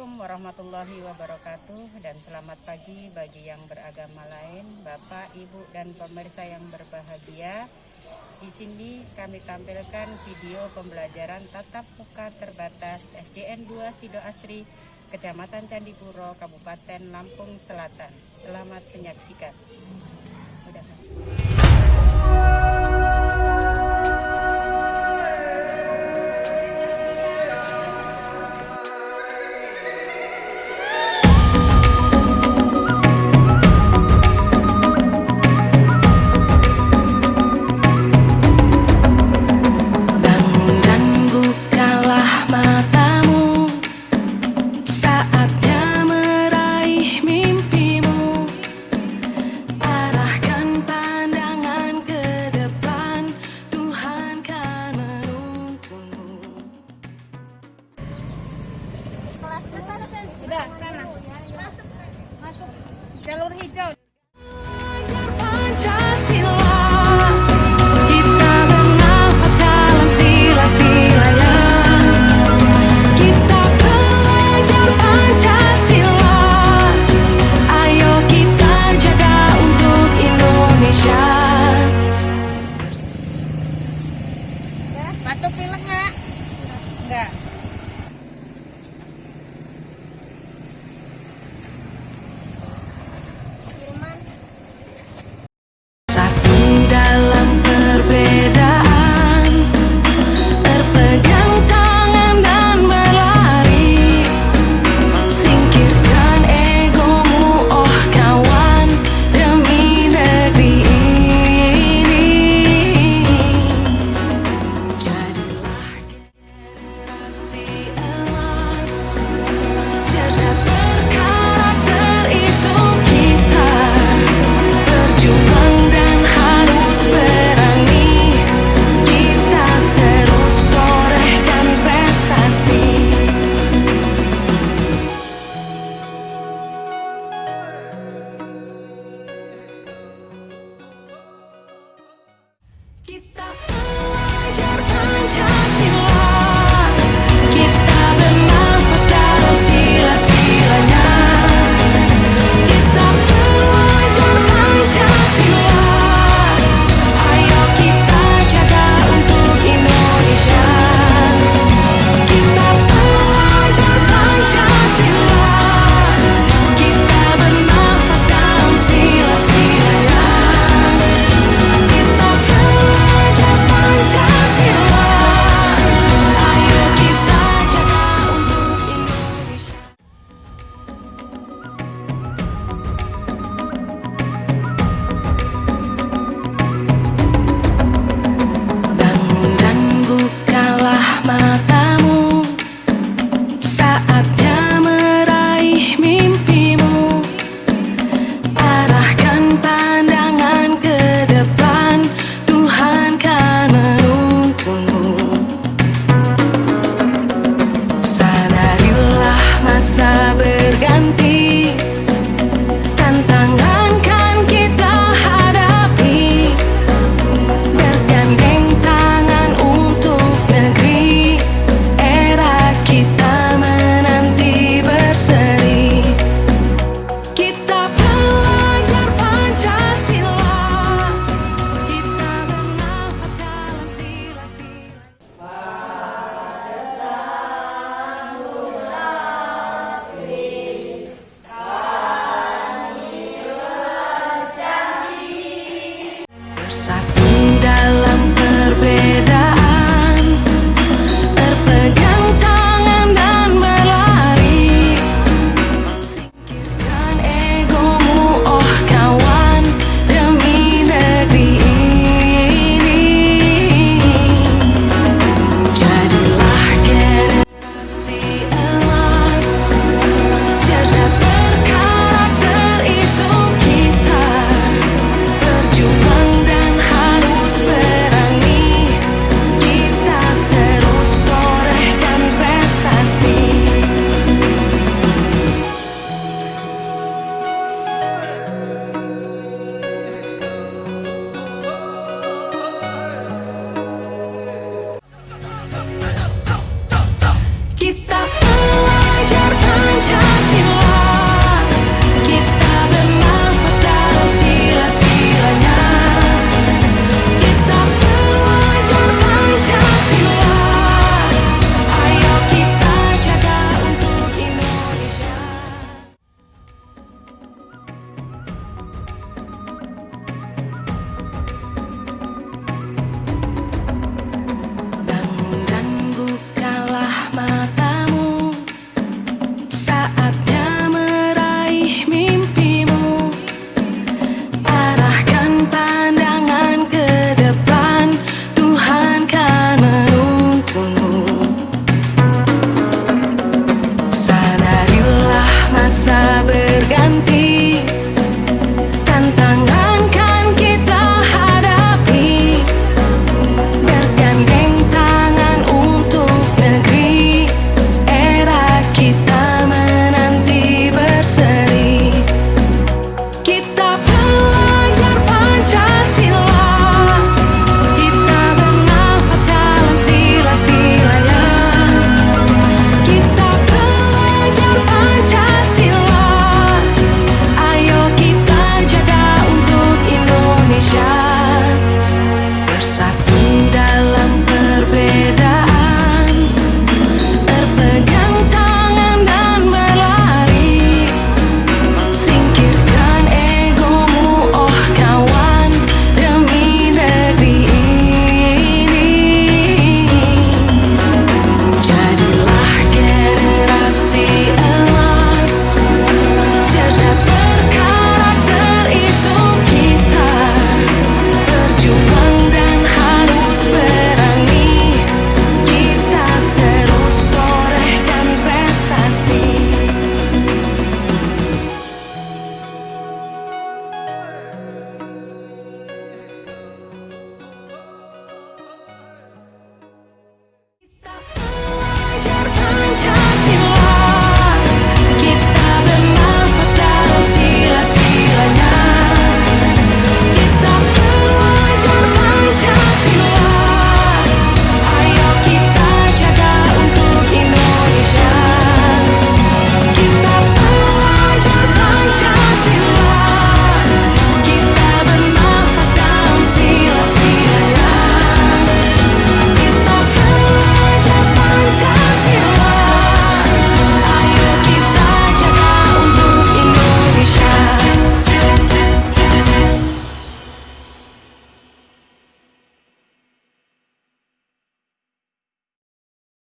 warahmatullahi wabarakatuh dan selamat pagi bagi yang beragama lain, Bapak, Ibu, dan pemirsa yang berbahagia. Di sini kami tampilkan video pembelajaran tatap muka terbatas SDN 2 Sido Asri, Kecamatan Candipuro, Kabupaten Lampung Selatan. Selamat menyaksikan. Sudah, sana. Masuk. Jalur hijau.